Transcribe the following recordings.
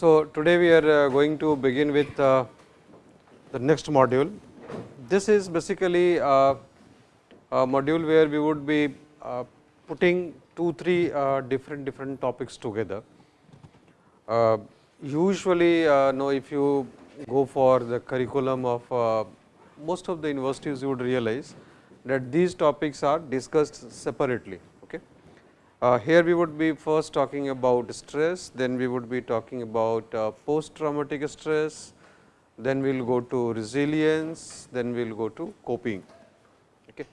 So, today we are uh, going to begin with uh, the next module. This is basically uh, a module where we would be uh, putting two, three uh, different different topics together. Uh, usually, know if you go for the curriculum of most of the universities, you would realize that these topics are discussed separately. Uh, here we would be first talking about stress, then we would be talking about uh, post traumatic stress, then we will go to resilience, then we will go to coping. Okay.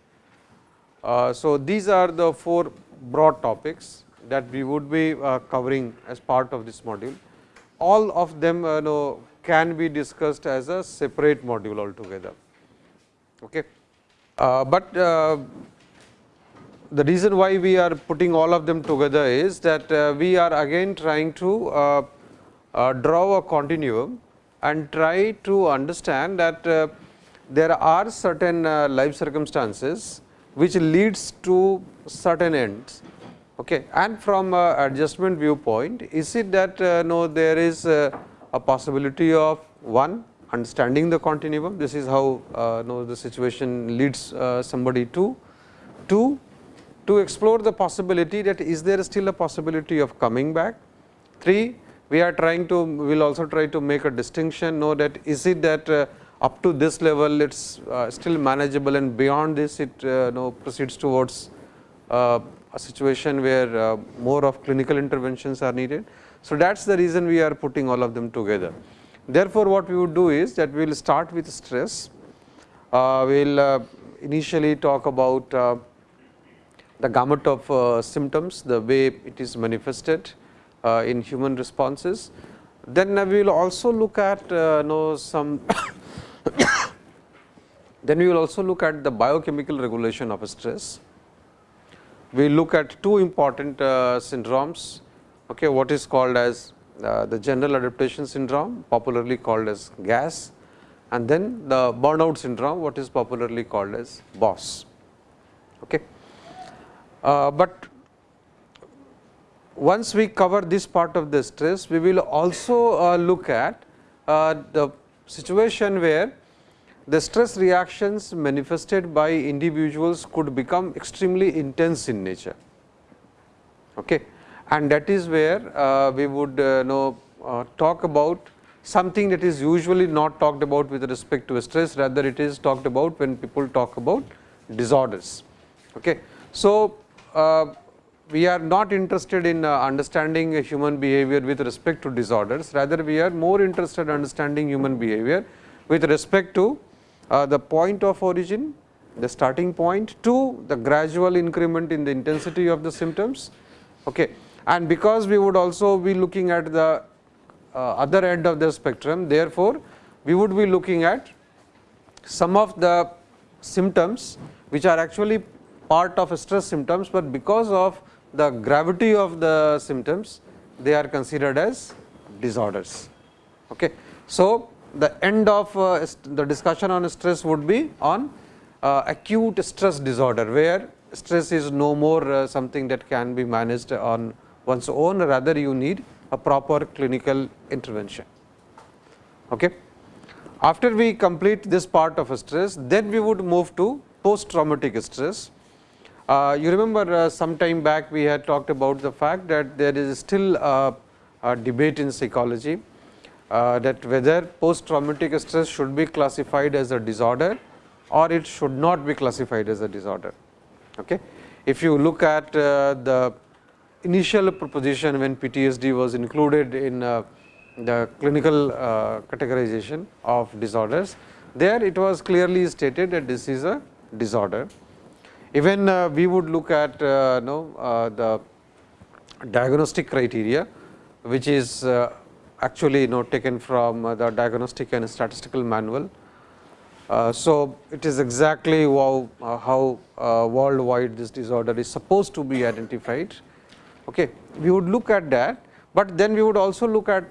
Uh, so, these are the four broad topics that we would be uh, covering as part of this module. All of them uh, know, can be discussed as a separate module altogether. Okay. Uh, but the reason why we are putting all of them together is that we are again trying to draw a continuum and try to understand that there are certain life circumstances which leads to certain ends okay and from adjustment viewpoint is it that uh, no there is a possibility of one understanding the continuum this is how no the situation leads somebody to two to explore the possibility that is there still a possibility of coming back. 3. We are trying to we will also try to make a distinction know that is it that uh, up to this level it is uh, still manageable and beyond this it uh, know proceeds towards uh, a situation where uh, more of clinical interventions are needed. So, that is the reason we are putting all of them together. Therefore, what we would do is that we will start with stress, uh, we will initially talk about the gamut of uh, symptoms, the way it is manifested uh, in human responses. Then we will also look at uh, know some then we will also look at the biochemical regulation of stress. We look at two important uh, syndromes, okay, what is called as uh, the general adaptation syndrome popularly called as GAS and then the burnout syndrome what is popularly called as BOSS. Okay. Uh, but once we cover this part of the stress, we will also uh, look at uh, the situation where the stress reactions manifested by individuals could become extremely intense in nature. Okay. And that is where uh, we would uh, know uh, talk about something that is usually not talked about with respect to stress, rather it is talked about when people talk about disorders. Okay. So, uh, we are not interested in uh, understanding human behavior with respect to disorders, rather we are more interested in understanding human behavior with respect to uh, the point of origin, the starting point to the gradual increment in the intensity of the symptoms. Okay. And because we would also be looking at the uh, other end of the spectrum, therefore, we would be looking at some of the symptoms which are actually part of stress symptoms, but because of the gravity of the symptoms they are considered as disorders. Okay. So, the end of uh, the discussion on stress would be on uh, acute stress disorder, where stress is no more uh, something that can be managed on one's own rather you need a proper clinical intervention. Okay. After we complete this part of stress, then we would move to post traumatic stress uh, you remember uh, some time back we had talked about the fact that there is still a, a debate in psychology uh, that whether post traumatic stress should be classified as a disorder or it should not be classified as a disorder. Okay. If you look at uh, the initial proposition when PTSD was included in uh, the clinical uh, categorization of disorders, there it was clearly stated that this is a disorder even uh, we would look at uh, know, uh, the diagnostic criteria, which is actually you know, taken from uh, the diagnostic and statistical manual. Uh, so, it is exactly how, how worldwide this disorder is supposed to be identified. Okay. We would look at that, but then we would also look at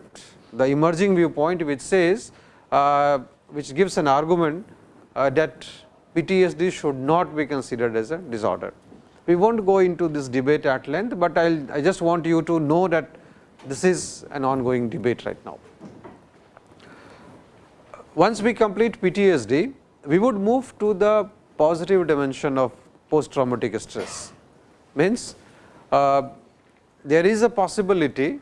the emerging viewpoint which says uh, which gives an argument uh, that PTSD should not be considered as a disorder. We will not go into this debate at length, but I'll, I just want you to know that this is an ongoing debate right now. Once we complete PTSD, we would move to the positive dimension of post traumatic stress. Means uh, there is a possibility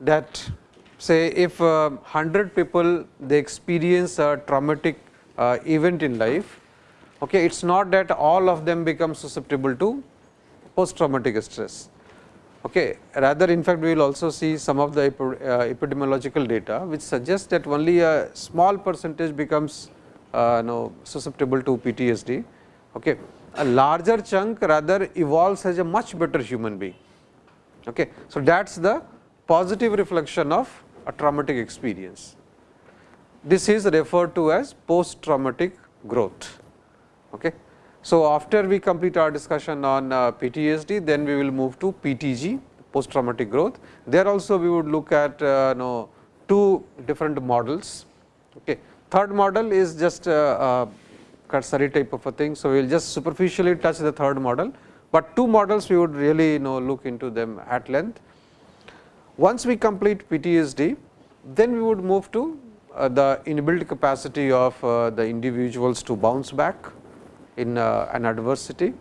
that say if uh, 100 people they experience a traumatic uh, event in life, okay, it is not that all of them become susceptible to post traumatic stress. Okay. Rather in fact, we will also see some of the uh, epidemiological data which suggests that only a small percentage becomes uh, know, susceptible to PTSD. Okay. A larger chunk rather evolves as a much better human being. Okay. So, that is the positive reflection of a traumatic experience. This is referred to as post traumatic growth. Okay. So, after we complete our discussion on uh, PTSD, then we will move to PTG post traumatic growth. There also we would look at uh, know, two different models. Okay. Third model is just a, a cursory type of a thing. So, we will just superficially touch the third model, but two models we would really you know look into them at length. Once we complete PTSD, then we would move to uh, the inbuilt capacity of uh, the individuals to bounce back in uh, an adversity,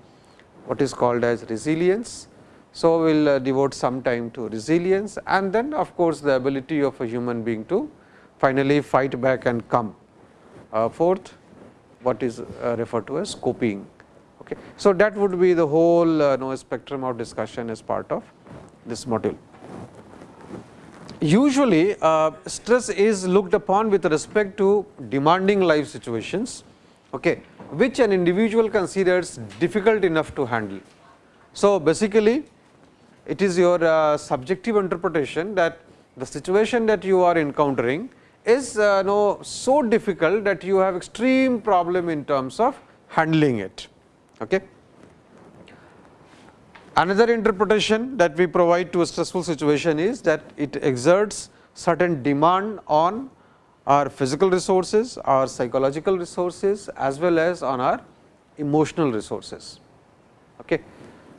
what is called as resilience. So, we will devote some time to resilience and then of course, the ability of a human being to finally fight back and come. fourth, what is referred to as coping. Okay. So, that would be the whole uh, know, spectrum of discussion as part of this module. Usually, uh, stress is looked upon with respect to demanding life situations, okay, which an individual considers difficult enough to handle. So, basically it is your uh, subjective interpretation that the situation that you are encountering is uh, no, so difficult that you have extreme problem in terms of handling it. Okay. Another interpretation that we provide to a stressful situation is that it exerts certain demand on our physical resources, our psychological resources as well as on our emotional resources. Okay.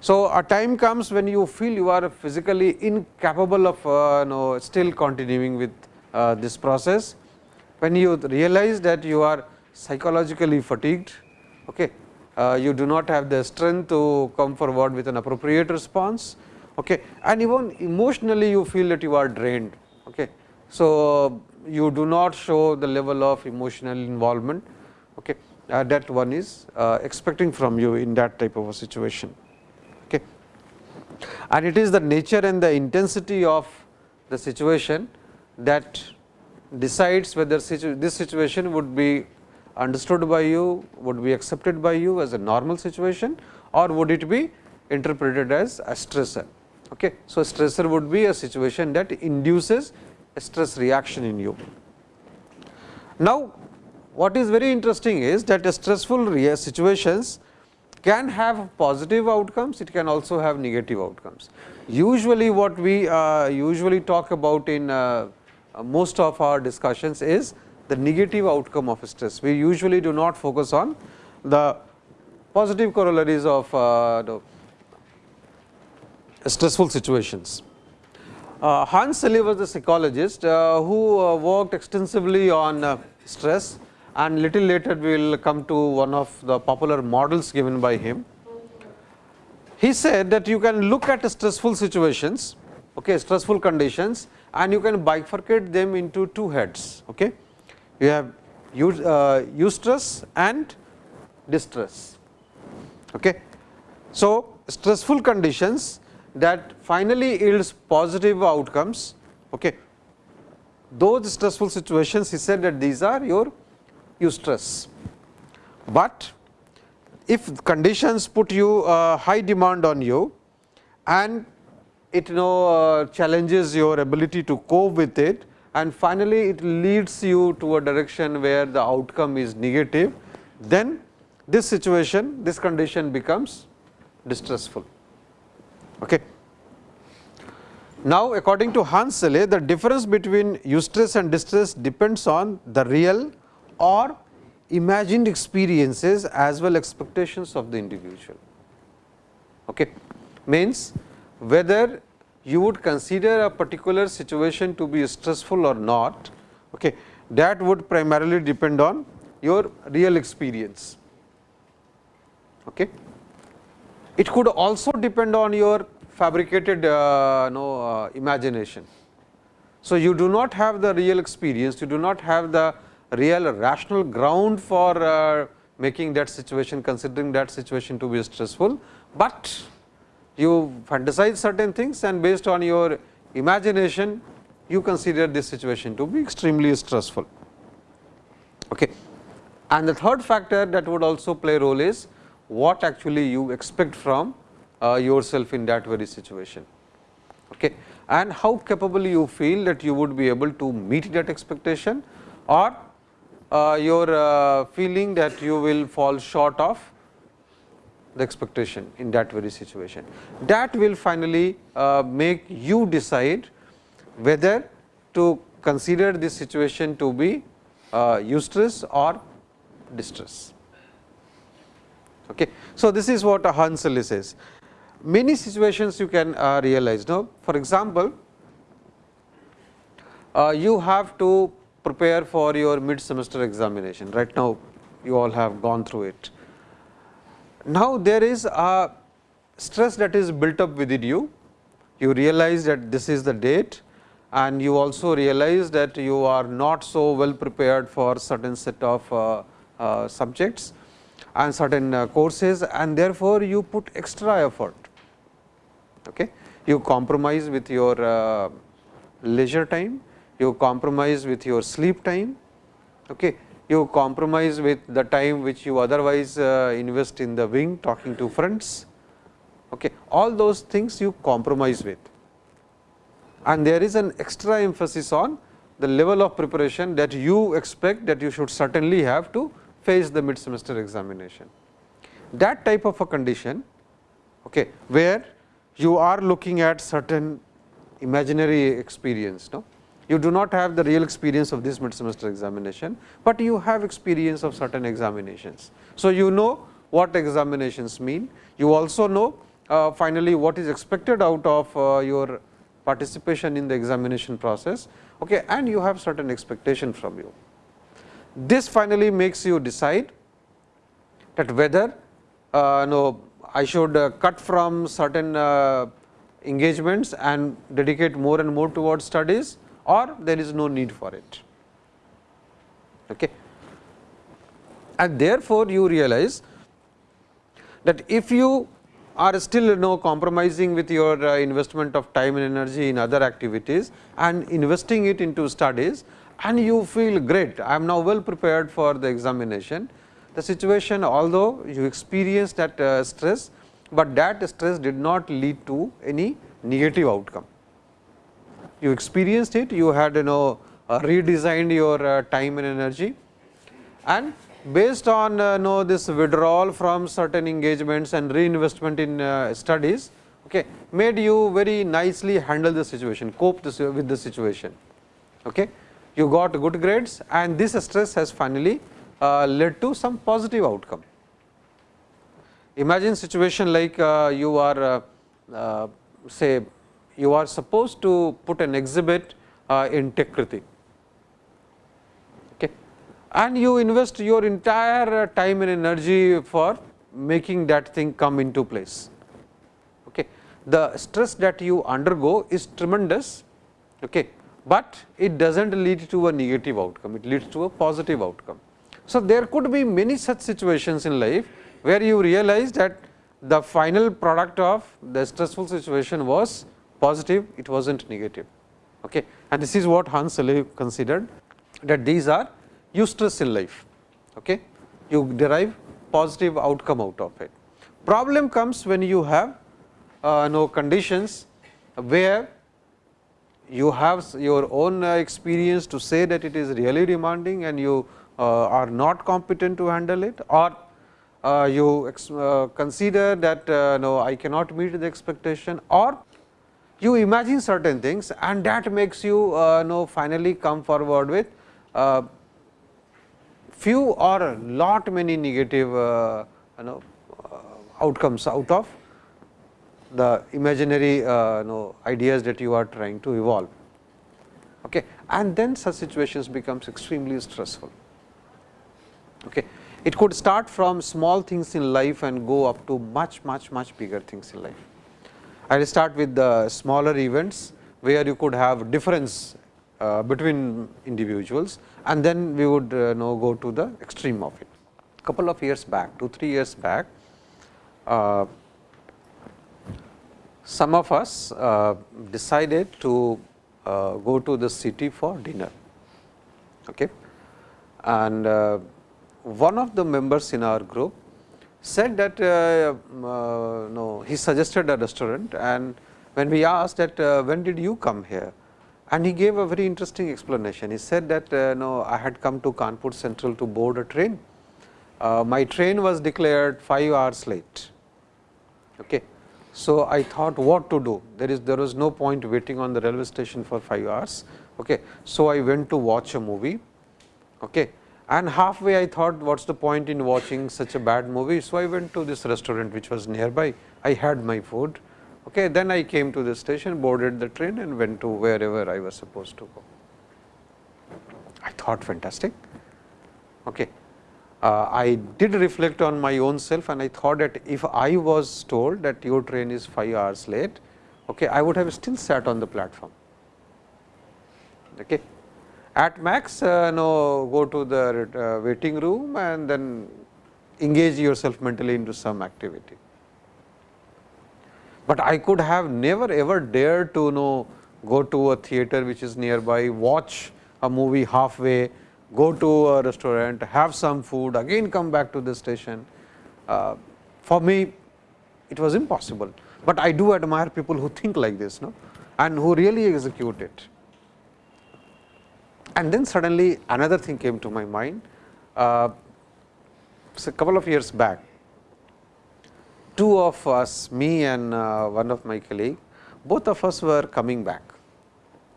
So, a time comes when you feel you are physically incapable of uh, know, still continuing with uh, this process, when you realize that you are psychologically fatigued, okay, uh, you do not have the strength to come forward with an appropriate response okay. and even emotionally you feel that you are drained. Okay. So, you do not show the level of emotional involvement okay, uh, that one is uh, expecting from you in that type of a situation. Okay. And it is the nature and the intensity of the situation that decides whether situ this situation would be understood by you, would be accepted by you as a normal situation or would it be interpreted as a stressor. Okay. So, stressor would be a situation that induces stress reaction in you. Now, what is very interesting is that stressful situations can have positive outcomes, it can also have negative outcomes. Usually what we uh, usually talk about in uh, most of our discussions is the negative outcome of stress. We usually do not focus on the positive corollaries of uh, stressful situations. Uh, Hans Selye was a psychologist uh, who uh, worked extensively on uh, stress and little later we will come to one of the popular models given by him. He said that you can look at stressful situations, okay, stressful conditions and you can bifurcate them into two heads. Okay you have uh, eustress and distress. Okay. So, stressful conditions that finally yields positive outcomes. Okay. Those stressful situations he said that these are your eustress, but if conditions put you uh, high demand on you and it you know uh, challenges your ability to cope with it and finally, it leads you to a direction where the outcome is negative, then this situation, this condition becomes distressful. Okay. Now, according to Hans Selye, the difference between eustress and distress depends on the real or imagined experiences as well expectations of the individual. Okay. Means whether you would consider a particular situation to be stressful or not, okay, that would primarily depend on your real experience. Okay. It could also depend on your fabricated uh, no, uh, imagination. So, you do not have the real experience, you do not have the real rational ground for uh, making that situation considering that situation to be stressful, but you fantasize certain things and based on your imagination you consider this situation to be extremely stressful. Okay. And the third factor that would also play role is what actually you expect from uh, yourself in that very situation. Okay. And how capable you feel that you would be able to meet that expectation or uh, your uh, feeling that you will fall short of the expectation in that very situation. That will finally uh, make you decide whether to consider this situation to be uh, eustress or distress. Okay. So, this is what a Selye says. Many situations you can uh, realize. Now, for example, uh, you have to prepare for your mid semester examination. Right now, you all have gone through it. Now, there is a stress that is built up within you. You realize that this is the date and you also realize that you are not so well prepared for certain set of uh, uh, subjects and certain uh, courses and therefore, you put extra effort. Okay. You compromise with your uh, leisure time, you compromise with your sleep time, okay you compromise with the time which you otherwise uh, invest in the wing talking to friends. Okay. All those things you compromise with and there is an extra emphasis on the level of preparation that you expect that you should certainly have to face the mid semester examination. That type of a condition okay, where you are looking at certain imaginary experience. No? you do not have the real experience of this mid semester examination, but you have experience of certain examinations. So, you know what examinations mean, you also know uh, finally, what is expected out of uh, your participation in the examination process okay, and you have certain expectation from you. This finally makes you decide that whether uh, no, I should uh, cut from certain uh, engagements and dedicate more and more towards studies or there is no need for it. Okay. And therefore, you realize that if you are still you know compromising with your uh, investment of time and energy in other activities and investing it into studies and you feel great, I am now well prepared for the examination. The situation although you experience that uh, stress, but that stress did not lead to any negative outcome you experienced it, you had you know uh, redesigned your uh, time and energy and based on uh, know this withdrawal from certain engagements and reinvestment in uh, studies okay, made you very nicely handle the situation, cope this, with the situation. Okay. You got good grades and this stress has finally uh, led to some positive outcome. Imagine situation like uh, you are say you are supposed to put an exhibit uh, in Techkriti okay. and you invest your entire uh, time and energy for making that thing come into place. Okay. The stress that you undergo is tremendous, okay, but it does not lead to a negative outcome, it leads to a positive outcome. So, there could be many such situations in life, where you realize that the final product of the stressful situation was positive, it was not negative. Okay. And this is what Hans Selye considered that these are eustress in life. Okay. You derive positive outcome out of it. Problem comes when you have uh, no conditions where you have your own uh, experience to say that it is really demanding and you uh, are not competent to handle it or uh, you consider that no I cannot meet the expectation or you imagine certain things and that makes you uh, know finally come forward with uh, few or lot many negative uh, you know outcomes out of the imaginary uh, know ideas that you are trying to evolve. Okay. And then such situations becomes extremely stressful. Okay. It could start from small things in life and go up to much much much bigger things in life. I will start with the smaller events where you could have difference uh, between individuals and then we would uh, know go to the extreme of it. Couple of years back, 2 3 years back, uh, some of us uh, decided to uh, go to the city for dinner. Okay. And uh, one of the members in our group said that no, he suggested a restaurant and when we asked that when did you come here and he gave a very interesting explanation. He said that no, I had come to Kanpur Central to board a train. My train was declared 5 hours late. Okay. So, I thought what to do there is there was no point waiting on the railway station for 5 hours. Okay. So, I went to watch a movie. Okay and halfway I thought what is the point in watching such a bad movie. So, I went to this restaurant which was nearby, I had my food. Okay. Then I came to the station, boarded the train and went to wherever I was supposed to go. I thought fantastic. Okay. Uh, I did reflect on my own self and I thought that if I was told that your train is 5 hours late, okay, I would have still sat on the platform. Okay at max uh, no go to the uh, waiting room and then engage yourself mentally into some activity. But I could have never ever dared to know go to a theater which is nearby, watch a movie halfway, go to a restaurant, have some food, again come back to the station. Uh, for me, it was impossible, but I do admire people who think like this no? and who really execute it. And then suddenly another thing came to my mind. Uh, a couple of years back, two of us, me and uh, one of my colleague, both of us were coming back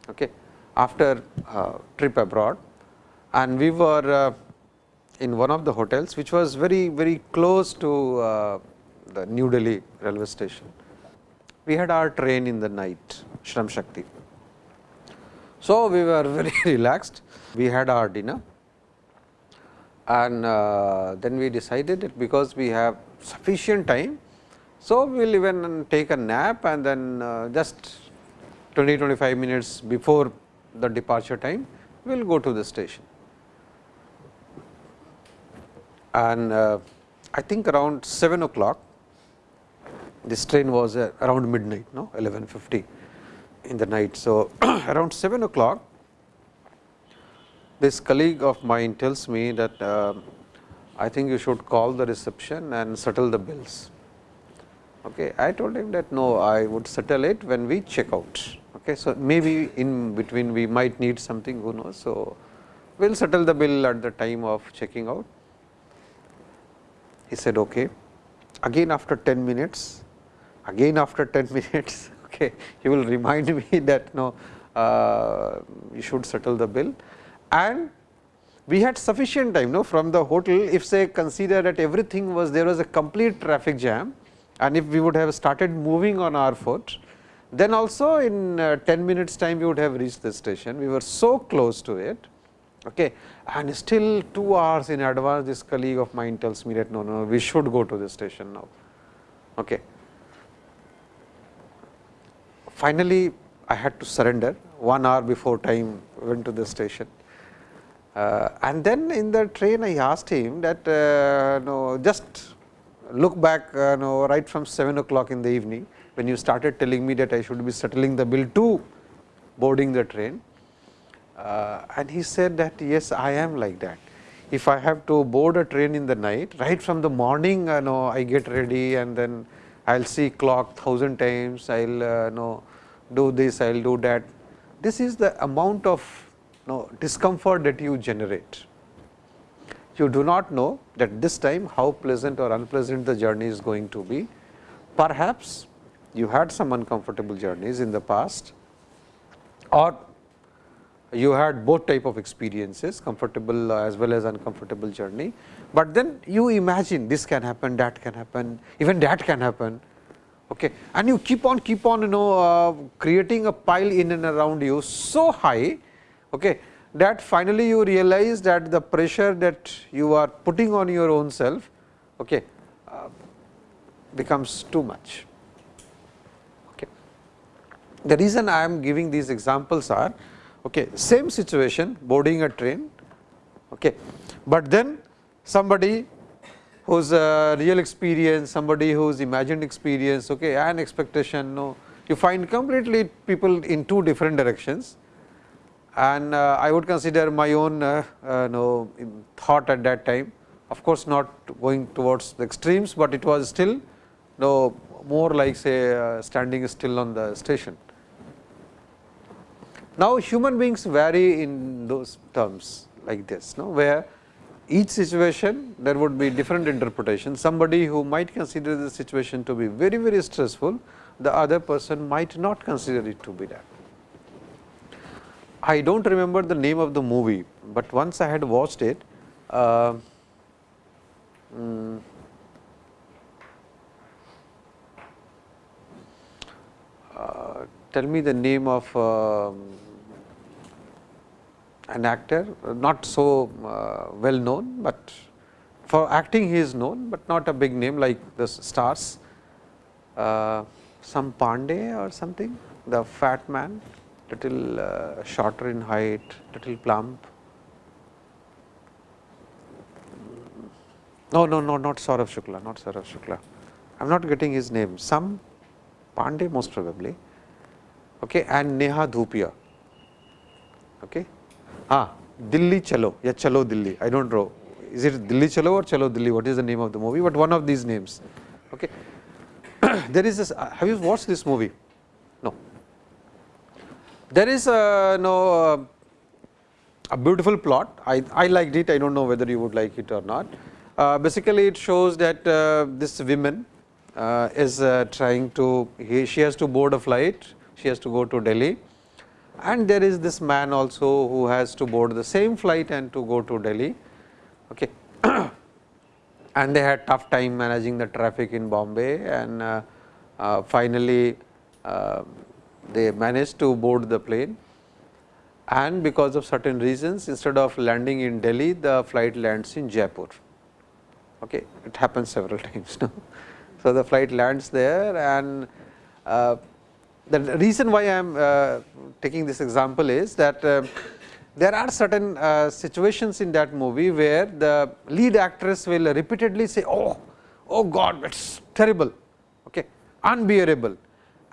okay, after uh, trip abroad and we were uh, in one of the hotels which was very very close to uh, the New Delhi railway station. We had our train in the night Shram Shakti so, we were very relaxed, we had our dinner and uh, then we decided that because we have sufficient time. So, we will even take a nap and then uh, just 20 25 minutes before the departure time we will go to the station. And uh, I think around 7 o'clock this train was uh, around midnight no 1150 in the night. So, around 7 o'clock this colleague of mine tells me that uh, I think you should call the reception and settle the bills. Okay. I told him that no, I would settle it when we check out. Okay. So, maybe in between we might need something who knows. So, we will settle the bill at the time of checking out. He said okay. Again after 10 minutes, again after 10 minutes, okay, he will remind me that no, uh, you should settle the bill and we had sufficient time no, from the hotel if say consider that everything was there was a complete traffic jam and if we would have started moving on our foot then also in uh, 10 minutes time we would have reached the station. We were so close to it okay. and still 2 hours in advance this colleague of mine tells me that no, no, we should go to the station now. Okay finally, I had to surrender one hour before time went to the station. Uh, and then in the train I asked him that uh, no, just look back uh, no, right from 7 o'clock in the evening when you started telling me that I should be settling the bill to boarding the train. Uh, and he said that yes, I am like that. If I have to board a train in the night, right from the morning, uh, know, I get ready and then I will see clock thousand times, I will uh, know do this, I will do that. This is the amount of you know, discomfort that you generate. You do not know that this time how pleasant or unpleasant the journey is going to be. Perhaps you had some uncomfortable journeys in the past or you had both type of experiences comfortable as well as uncomfortable journey, but then you imagine this can happen, that can happen, even that can happen okay. and you keep on keep on you know uh, creating a pile in and around you so high okay, that finally you realize that the pressure that you are putting on your own self okay, uh, becomes too much. Okay. The reason I am giving these examples are okay, same situation boarding a train, okay, but then somebody whose uh, real experience, somebody whose imagined experience okay, and expectation no, you find completely people in two different directions. And uh, I would consider my own uh, uh, no, thought at that time. Of course, not going towards the extremes, but it was still no more like say uh, standing still on the station. Now, human beings vary in those terms like this, no, where each situation there would be different interpretation. Somebody who might consider the situation to be very, very stressful, the other person might not consider it to be that. I do not remember the name of the movie, but once I had watched it, uh, mm, uh, tell me the name of uh, an actor, not so uh, well known, but for acting he is known, but not a big name like the stars, uh, some Pandey or something, the fat man little uh, shorter in height, little plump. No, no, no, not Saurav Shukla, not Saurav Shukla. I am not getting his name. Some Pandey most probably, okay, and Neha Dhupia. Okay. Ah, Dilli Chalo, yeah, Chalo Dilli. I don't know. Is it Dilli Chalo or Chalo Dilli? What is the name of the movie? But one of these names. Okay. there is this. Uh, have you watched this movie? No. There is a no a beautiful plot. I, I liked it. I don't know whether you would like it or not. Uh, basically, it shows that uh, this woman uh, is uh, trying to he, she has to board a flight. She has to go to Delhi, and there is this man also who has to board the same flight and to go to Delhi. Okay. and they had tough time managing the traffic in Bombay and uh, uh, finally they managed to board the plane and because of certain reasons instead of landing in Delhi, the flight lands in Jaipur. Okay. It happens several times now. So, the flight lands there and uh, the reason why I am uh, taking this example is that uh, there are certain uh, situations in that movie where the lead actress will repeatedly say, oh, oh God, it is terrible, okay, unbearable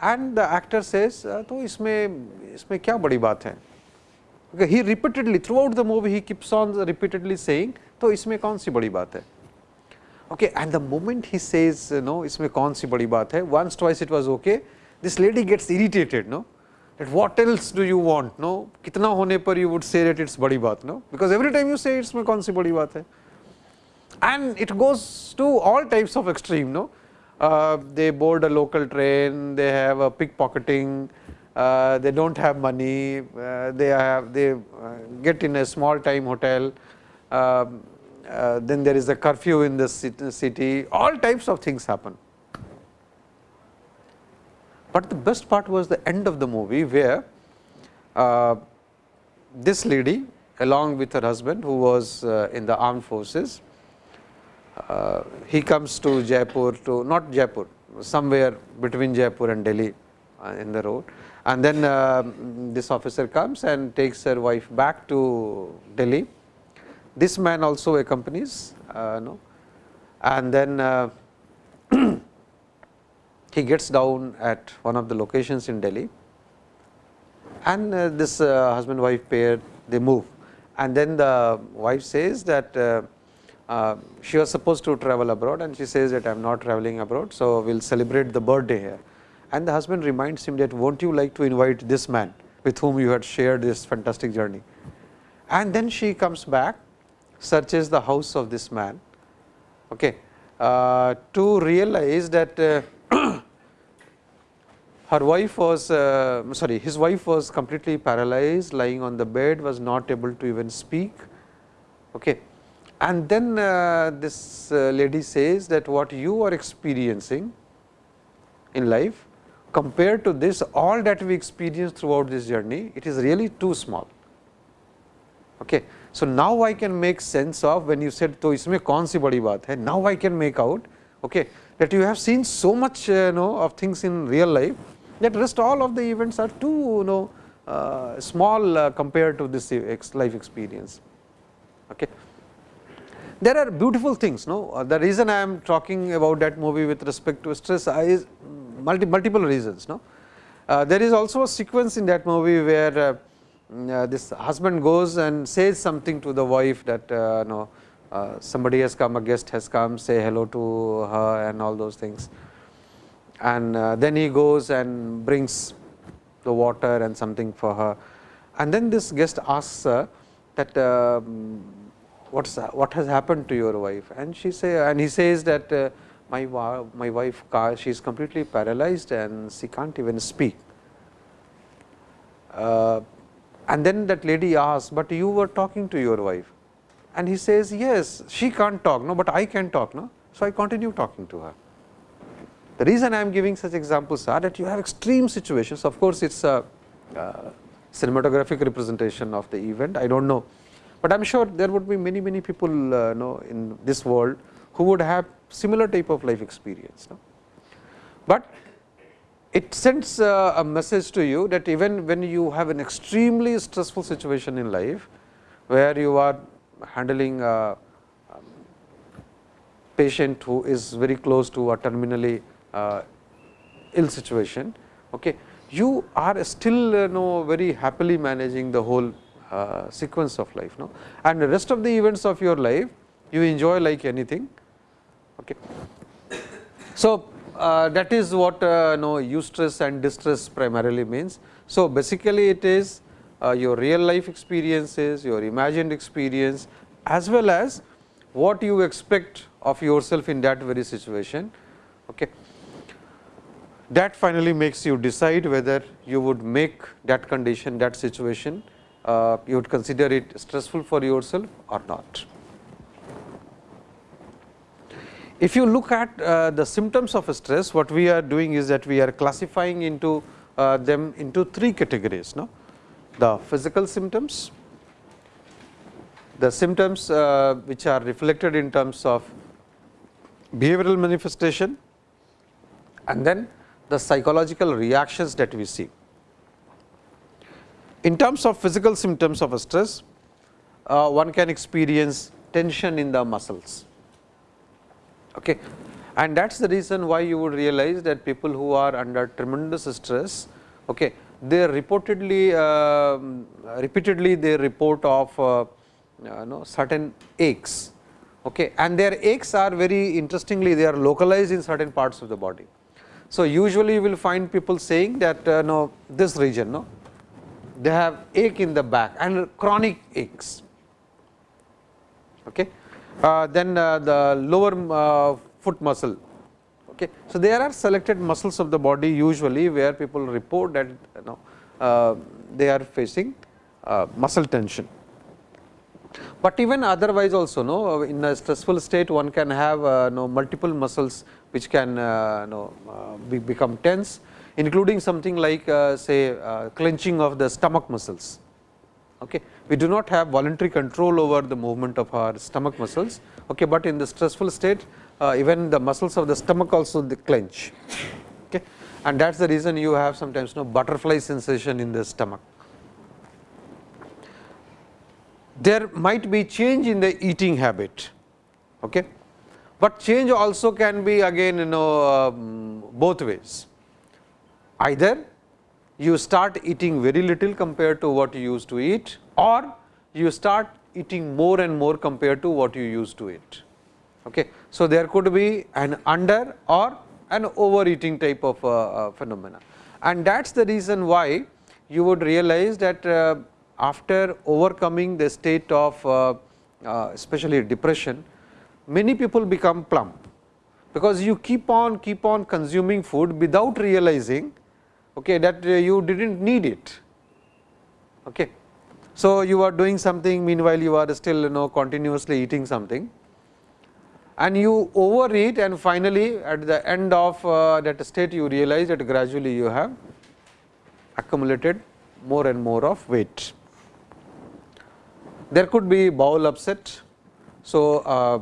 and the actor says तो इसमें इसमें क्या बड़ी बात है okay, he repeatedly throughout the movie he keeps on repeatedly saying तो इसमें कौन सी बड़ी बात है okay and the moment he says no इसमें कौन सी बड़ी बात है once twice it was okay this lady gets irritated no? That what else do you want no? kitna hone par you would say that it's badi baat no? Because every time you say it's my kaun si badi baat hai and it goes to all types of extreme no? Uh, they board a local train they have a pickpocketing uh, they don't have money uh, they have they uh, get in a small time hotel um, uh, then there is a curfew in the city. All types of things happen. But the best part was the end of the movie where uh, this lady along with her husband who was in the armed forces uh, he comes to Jaipur to not Jaipur somewhere between Jaipur and Delhi uh, in the road and then uh, this officer comes and takes her wife back to Delhi. This man also accompanies uh, no and then uh, he gets down at one of the locations in Delhi and uh, this husband wife pair they move and then the wife says that uh, she was supposed to travel abroad and she says that I am not traveling abroad. So, we will celebrate the birthday here and the husband reminds him that won't you like to invite this man with whom you had shared this fantastic journey. And then she comes back searches the house of this man okay, uh, to realize that uh, her wife was uh, sorry his wife was completely paralyzed lying on the bed was not able to even speak. Okay. And then uh, this uh, lady says that what you are experiencing in life compared to this all that we experienced throughout this journey it is really too small. Okay. So, now I can make sense of when you said to isme kaun si badi baat hai now I can make out okay, that you have seen so much uh, know of things in real life that rest all of the events are too you know uh, small uh, compared to this life experience. Okay. There are beautiful things no uh, the reason I am talking about that movie with respect to stress is multi, multiple reasons no. Uh, there is also a sequence in that movie where uh, uh, this husband goes and says something to the wife that no somebody has come a guest has come say hello to her and all those things and uh, then he goes and brings the water and something for her. And then this guest asks her that uh, what's what has happened to your wife and she say and he says that uh, my my wife she is completely paralyzed and she can't even speak. Uh, and then that lady asks, but you were talking to your wife and he says yes she can't talk no but I can talk no. So, I continue talking to her. The reason I am giving such examples are that you have extreme situations of course, it is a uh, cinematographic representation of the event I do not know, but I am sure there would be many many people uh, know in this world who would have similar type of life experience. No? But it sends uh, a message to you that even when you have an extremely stressful situation in life, where you are handling a um, patient who is very close to a terminally uh, ill situation, okay, you are still uh, know very happily managing the whole uh, sequence of life. No? And the rest of the events of your life you enjoy like anything. Okay. So, uh, that is what uh, know eustress and distress primarily means. So, basically it is uh, your real life experiences, your imagined experience as well as what you expect of yourself in that very situation. Okay that finally makes you decide whether you would make that condition, that situation, uh, you would consider it stressful for yourself or not. If you look at uh, the symptoms of stress, what we are doing is that we are classifying into uh, them into three categories. No? The physical symptoms, the symptoms uh, which are reflected in terms of behavioral manifestation and then the psychological reactions that we see. In terms of physical symptoms of stress, uh, one can experience tension in the muscles. Okay. And that is the reason why you would realize that people who are under tremendous stress, okay, they reportedly uh, repeatedly they report of uh, you know, certain aches okay, and their aches are very interestingly they are localized in certain parts of the body. So, usually you will find people saying that uh, no this region no they have ache in the back and chronic aches. Okay. Uh, then uh, the lower uh, foot muscle. Okay. So, there are selected muscles of the body usually where people report that you know uh, they are facing uh, muscle tension. But even otherwise also no in a stressful state one can have no multiple muscles which can uh, know, uh, be become tense including something like uh, say clenching of the stomach muscles. Okay. We do not have voluntary control over the movement of our stomach muscles, okay, but in the stressful state even the muscles of the stomach also they clench okay. and that is the reason you have sometimes no butterfly sensation in the stomach. There might be change in the eating habit. Okay but change also can be again you know um, both ways. Either you start eating very little compared to what you used to eat or you start eating more and more compared to what you used to eat. Okay. So, there could be an under or an overeating type of uh, uh, phenomena and that is the reason why you would realize that uh, after overcoming the state of uh, uh, especially depression, many people become plump, because you keep on keep on consuming food without realizing okay, that uh, you did not need it. Okay. So, you are doing something meanwhile, you are still you know continuously eating something and you overeat and finally, at the end of uh, that state you realize that gradually you have accumulated more and more of weight. There could be bowel upset. So, uh,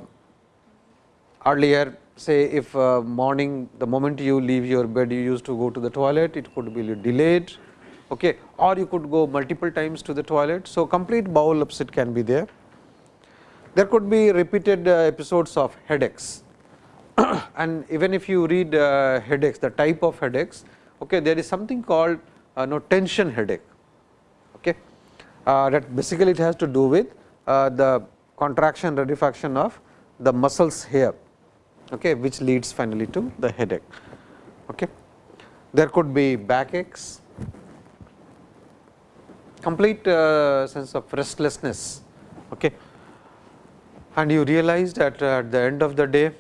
earlier say if uh, morning the moment you leave your bed you used to go to the toilet it could be delayed okay, or you could go multiple times to the toilet. So, complete bowel upset can be there. There could be repeated uh, episodes of headaches and even if you read uh, headaches the type of headaches okay, there is something called uh, no tension headache okay. Uh, that basically it has to do with uh, the contraction rarefaction of the muscles here okay, which leads finally to the headache. Okay. There could be backaches, complete uh, sense of restlessness okay. and you realize that at the end of the day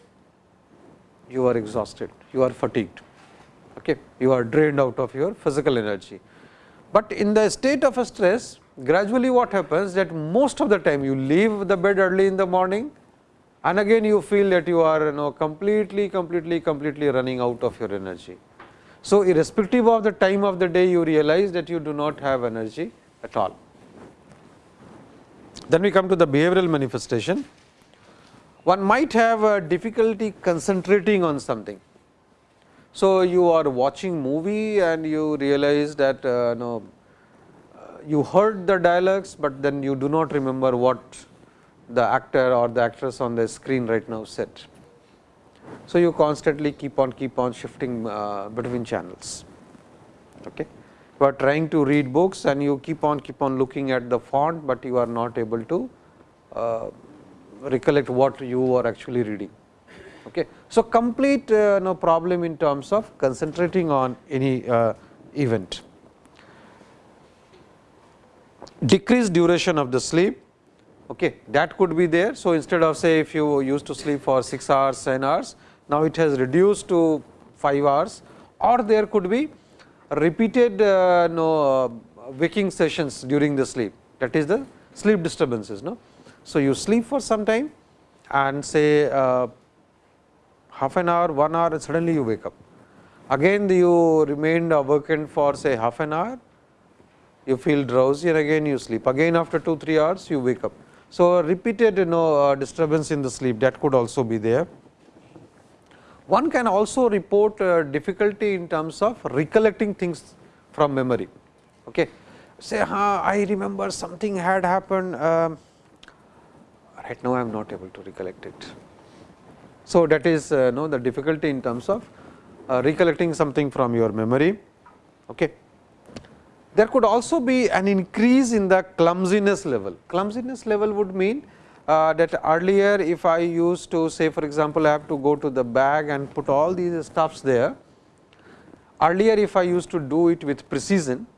you are exhausted, you are fatigued, okay. you are drained out of your physical energy. But in the state of stress gradually what happens that most of the time you leave the bed early in the morning and again you feel that you are you know completely completely completely running out of your energy. So, irrespective of the time of the day you realize that you do not have energy at all. Then we come to the behavioral manifestation. One might have a difficulty concentrating on something. So, you are watching movie and you realize that uh, no, uh, you heard the dialogues, but then you do not remember what the actor or the actress on the screen right now said. So, you constantly keep on keep on shifting uh, between channels. Okay. You are trying to read books and you keep on keep on looking at the font, but you are not able to uh, recollect what you are actually reading. Okay. So, complete uh, no problem in terms of concentrating on any uh, event. Decreased duration of the sleep okay, that could be there. So, instead of say if you used to sleep for 6 hours, 10 hours, now it has reduced to 5 hours or there could be repeated uh, no, uh, waking sessions during the sleep that is the sleep disturbances. No? So, you sleep for some time and say uh, half an hour, 1 hour and suddenly you wake up. Again you remained awakened for say half an hour, you feel drowsy and again you sleep. Again after 2, 3 hours you wake up. So, repeated you know uh, disturbance in the sleep that could also be there. One can also report uh, difficulty in terms of recollecting things from memory. Okay. Say, huh, I remember something had happened, uh, right now I am not able to recollect it. So, that is uh, know the difficulty in terms of uh, recollecting something from your memory. Okay. There could also be an increase in the clumsiness level. Clumsiness level would mean uh, that earlier if I used to say for example, I have to go to the bag and put all these stuffs there. Earlier if I used to do it with precision,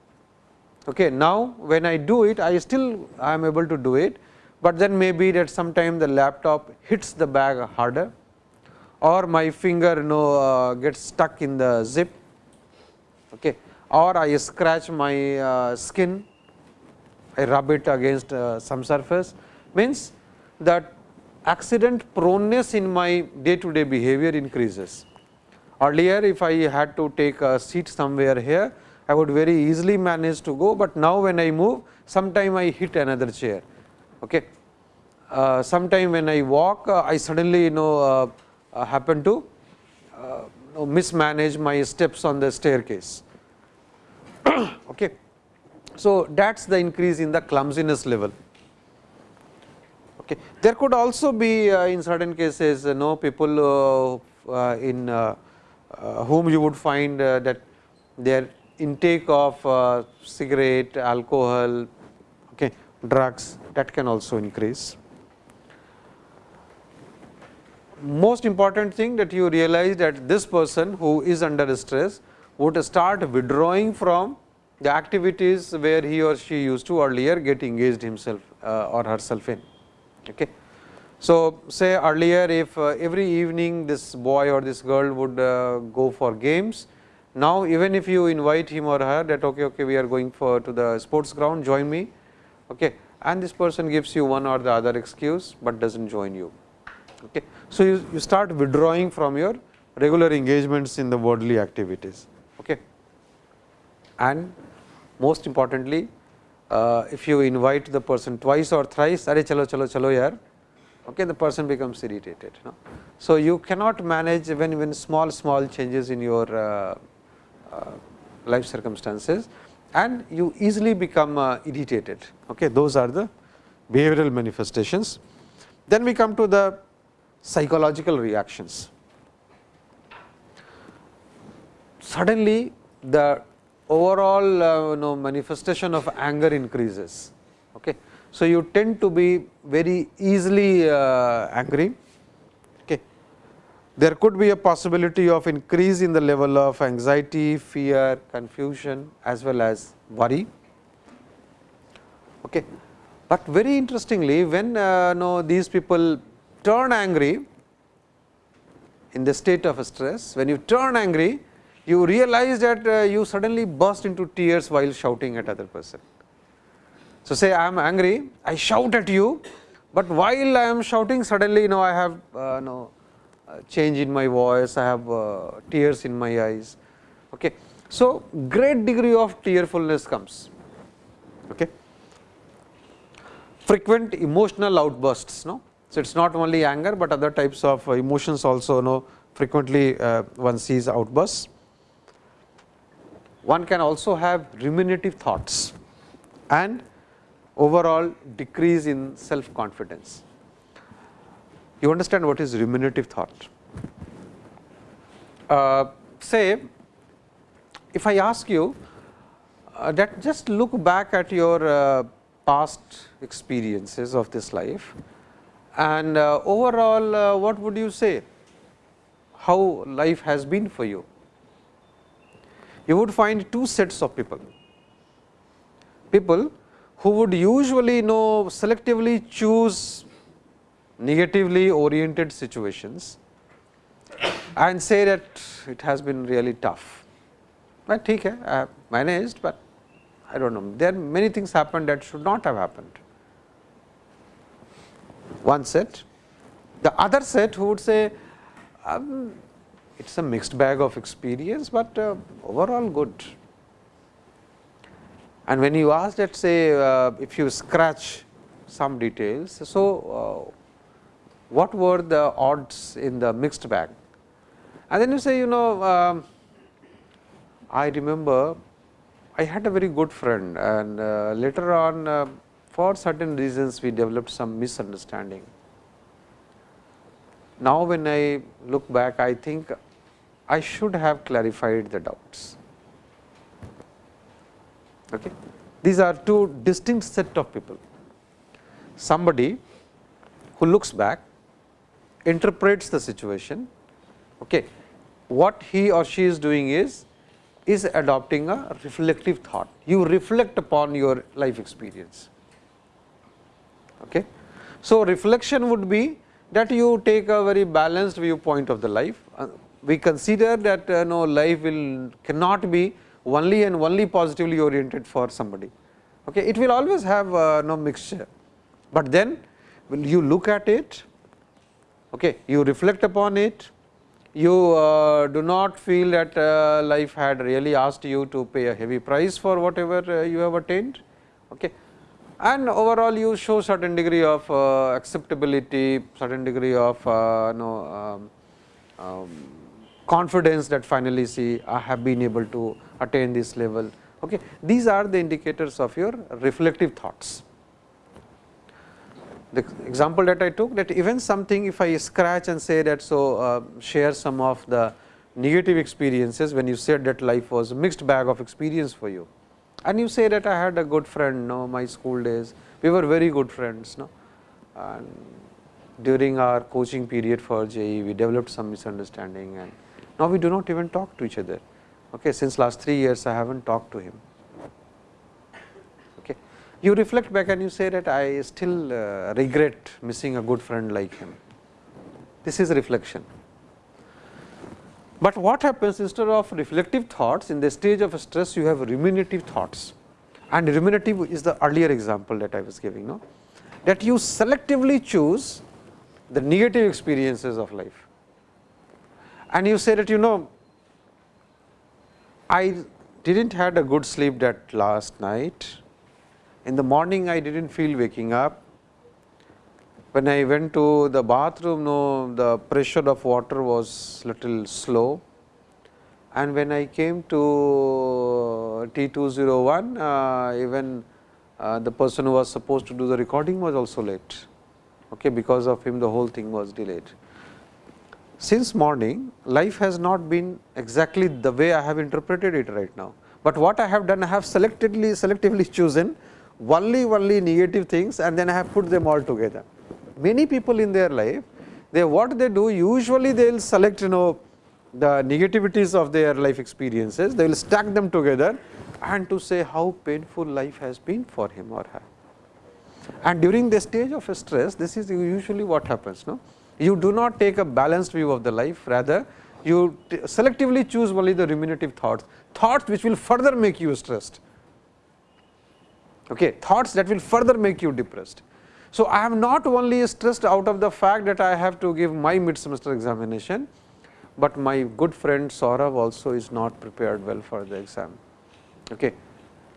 okay, now when I do it I still I am able to do it, but then maybe that sometime the laptop hits the bag harder or my finger you know uh, gets stuck in the zip. Okay or I scratch my uh, skin, I rub it against uh, some surface means that accident proneness in my day to day behavior increases. Earlier if I had to take a seat somewhere here, I would very easily manage to go, but now when I move sometime I hit another chair. Okay. Uh, sometime when I walk uh, I suddenly you know uh, uh, happen to mismanage my steps on the staircase okay. So, that is the increase in the clumsiness level. Okay. There could also be uh, in certain cases you know people uh, uh, in uh, uh, whom you would find uh, that their intake of cigarette, alcohol, okay, drugs that can also increase. Most important thing that you realize that this person who is under stress would start withdrawing from the activities where he or she used to earlier get engaged himself uh, or herself in. Okay. So, say earlier if uh, every evening this boy or this girl would uh, go for games, Now, even if you invite him or her that okay, okay, we are going for to the sports ground, join me, okay, and this person gives you one or the other excuse, but does not join you. Okay. So, you, you start withdrawing from your regular engagements in the worldly activities. And most importantly, uh, if you invite the person twice or thrice, are chalo chalo chalo yaar, okay, the person becomes irritated. So, you cannot manage when, when small small changes in your uh, uh, life circumstances and you easily become uh, irritated. Okay, those are the behavioral manifestations. Then we come to the psychological reactions. Suddenly, the overall uh, you know, manifestation of anger increases. Okay. So, you tend to be very easily uh, angry. Okay. There could be a possibility of increase in the level of anxiety, fear, confusion as well as worry. Okay. But very interestingly, when uh, know, these people turn angry in the state of stress, when you turn angry, you realize that uh, you suddenly burst into tears while shouting at other person. So, say I am angry, I shout at you, but while I am shouting suddenly you know I have uh, know, uh, change in my voice, I have uh, tears in my eyes. Okay. So, great degree of tearfulness comes. Okay. Frequent emotional outbursts. No? So, it is not only anger, but other types of emotions also know frequently uh, one sees outbursts one can also have ruminative thoughts and overall decrease in self confidence. You understand what is ruminative thought? Uh, say, if I ask you uh, that just look back at your uh, past experiences of this life and uh, overall uh, what would you say how life has been for you you would find two sets of people. People who would usually know selectively choose negatively oriented situations and say that it has been really tough. But okay, I have managed, but I do not know. There are many things happened that should not have happened. One set. The other set who would say, um, it is a mixed bag of experience, but uh, overall good. And when you ask that say uh, if you scratch some details, so uh, what were the odds in the mixed bag? And then you say you know um, I remember I had a very good friend and uh, later on uh, for certain reasons we developed some misunderstanding. Now, when I look back I think I should have clarified the doubts. Okay. These are two distinct set of people. Somebody who looks back, interprets the situation, okay. what he or she is doing is, is adopting a reflective thought. You reflect upon your life experience. Okay. So, reflection would be that you take a very balanced viewpoint of the life, uh, we consider that uh, no life will cannot be only and only positively oriented for somebody. Okay. It will always have uh, no mixture, but then when you look at it, okay, you reflect upon it, you uh, do not feel that uh, life had really asked you to pay a heavy price for whatever uh, you have attained. Okay. And overall you show certain degree of uh, acceptability, certain degree of no, um, um, confidence that finally see I have been able to attain this level. Okay. These are the indicators of your reflective thoughts. The example that I took that even something if I scratch and say that so uh, share some of the negative experiences when you said that life was a mixed bag of experience for you and you say that I had a good friend no my school days we were very good friends no and during our coaching period for JEE we developed some misunderstanding and now, we do not even talk to each other. Okay, since last 3 years, I have not talked to him. Okay. You reflect back and you say that I still uh, regret missing a good friend like him. This is reflection. But what happens instead of reflective thoughts in the stage of stress you have ruminative thoughts and ruminative is the earlier example that I was giving no that you selectively choose the negative experiences of life and you say that you know I did not had a good sleep that last night in the morning I did not feel waking up when I went to the bathroom, no, the pressure of water was little slow and when I came to T201, uh, even uh, the person who was supposed to do the recording was also late. Okay, because of him the whole thing was delayed. Since morning life has not been exactly the way I have interpreted it right now, but what I have done I have selectively selectively chosen only only negative things and then I have put them all together many people in their life, they what they do usually they will select you know the negativities of their life experiences, they will stack them together and to say how painful life has been for him or her. And during the stage of stress, this is usually what happens. No? You do not take a balanced view of the life, rather you selectively choose only the ruminative thoughts, thoughts which will further make you stressed, okay, thoughts that will further make you depressed. So, I am not only stressed out of the fact that I have to give my mid semester examination, but my good friend Saurav also is not prepared well for the exam. Okay.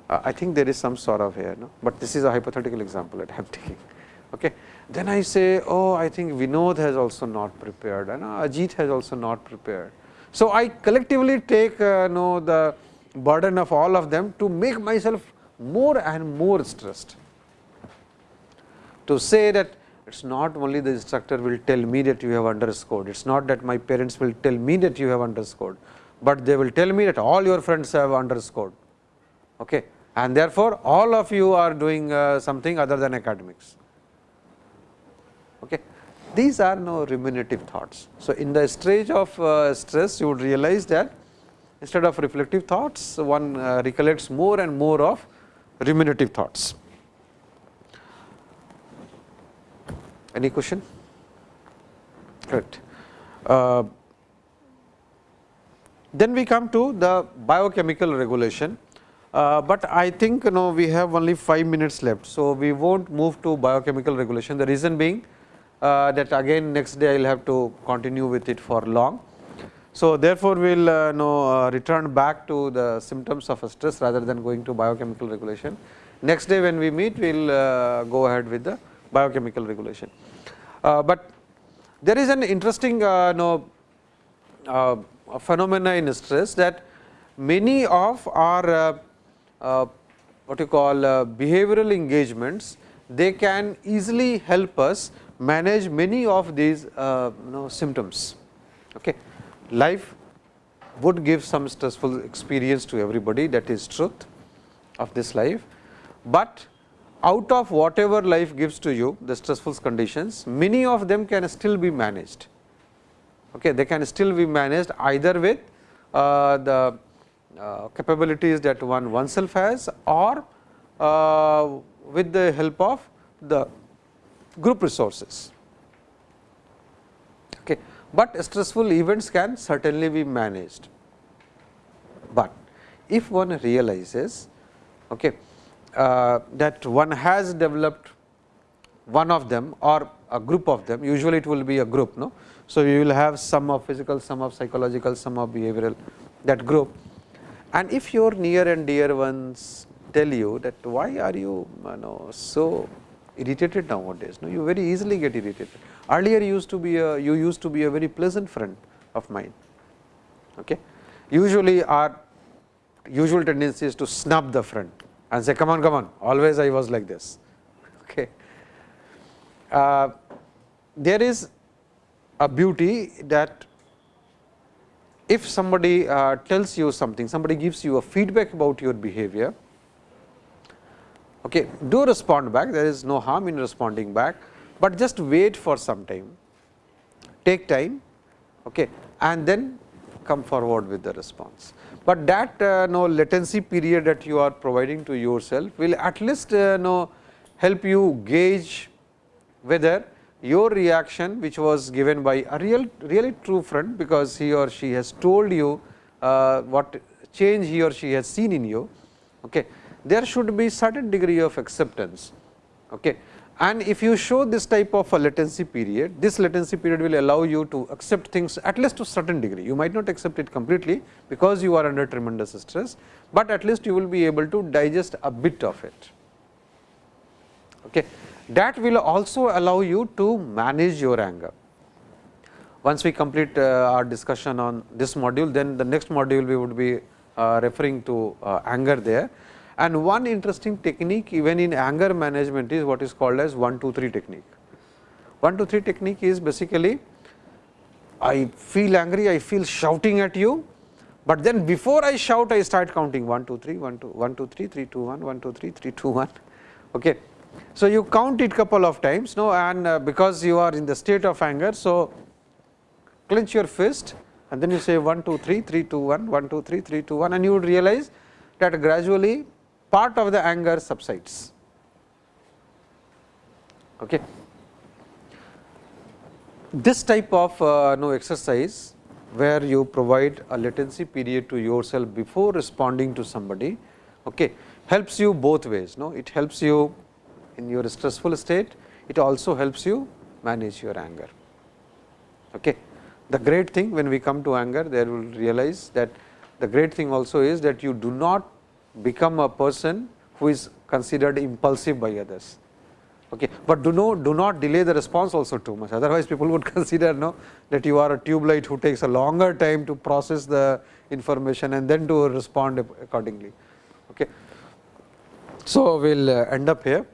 Uh, I think there is some Saurav here, no? but this is a hypothetical example that I am taking. Okay. Then I say, oh, I think Vinod has also not prepared and uh, Ajit has also not prepared. So, I collectively take uh, know the burden of all of them to make myself more and more stressed to say that it is not only the instructor will tell me that you have underscored, it is not that my parents will tell me that you have underscored, but they will tell me that all your friends have underscored. Okay. And therefore, all of you are doing uh, something other than academics. These are no ruminative thoughts. So, in the stage of uh, stress, you would realize that instead of reflective thoughts, one uh, recollects more and more of ruminative thoughts. Any question? Correct. Uh, then we come to the biochemical regulation, uh, but I think you know we have only 5 minutes left. So, we will not move to biochemical regulation the reason being uh, that again next day I will have to continue with it for long. So, therefore, we will uh, know, uh, return back to the symptoms of stress rather than going to biochemical regulation. Next day when we meet we will uh, go ahead with the biochemical regulation. Uh, but there is an interesting know, uh, phenomena in stress that many of our what you call behavioral engagements, they can easily help us manage many of these you know, symptoms. Okay. Life would give some stressful experience to everybody that is truth of this life, but out of whatever life gives to you the stressful conditions many of them can still be managed okay they can still be managed either with uh, the uh, capabilities that one oneself has or uh, with the help of the group resources okay but stressful events can certainly be managed but if one realizes okay uh, that one has developed one of them or a group of them usually it will be a group. No? So, you will have some of physical, some of psychological, some of behavioral that group and if your near and dear ones tell you that why are you, you know, so irritated nowadays, no? you very easily get irritated. Earlier used to be a, you used to be a very pleasant friend of mine. Okay. Usually our usual tendency is to snub the friend and say come on come on always I was like this. Okay. Uh, there is a beauty that if somebody uh, tells you something, somebody gives you a feedback about your behavior, okay, do respond back, there is no harm in responding back, but just wait for some time, take time okay, and then come forward with the response. But that uh, no latency period that you are providing to yourself will at least uh, know help you gauge whether your reaction which was given by a real really true friend, because he or she has told you uh, what change he or she has seen in you, okay, there should be certain degree of acceptance. Okay. And if you show this type of a latency period, this latency period will allow you to accept things at least to certain degree. You might not accept it completely, because you are under tremendous stress, but at least you will be able to digest a bit of it. Okay. That will also allow you to manage your anger. Once we complete uh, our discussion on this module, then the next module we would be uh, referring to uh, anger there. And one interesting technique even in anger management is what is called as 1 2 3 technique. 1 2 3 technique is basically I feel angry, I feel shouting at you, but then before I shout I start counting 1 2 3 1 2 1 2 3 3 2 1 1 2 3 3 2 1. Okay. So, you count it couple of times no and uh, because you are in the state of anger. So, clench your fist and then you say 1 2 3 3 2 1 1 2 3 3 2 1 and you would realize that gradually part of the anger subsides. Okay. This type of uh, no exercise where you provide a latency period to yourself before responding to somebody okay, helps you both ways. No? It helps you in your stressful state, it also helps you manage your anger. Okay. The great thing when we come to anger, there will realize that the great thing also is that you do not become a person who is considered impulsive by others. Okay. But do not do not delay the response also too much otherwise people would consider no that you are a tube light who takes a longer time to process the information and then to respond accordingly. Okay. So, we will uh, end up here.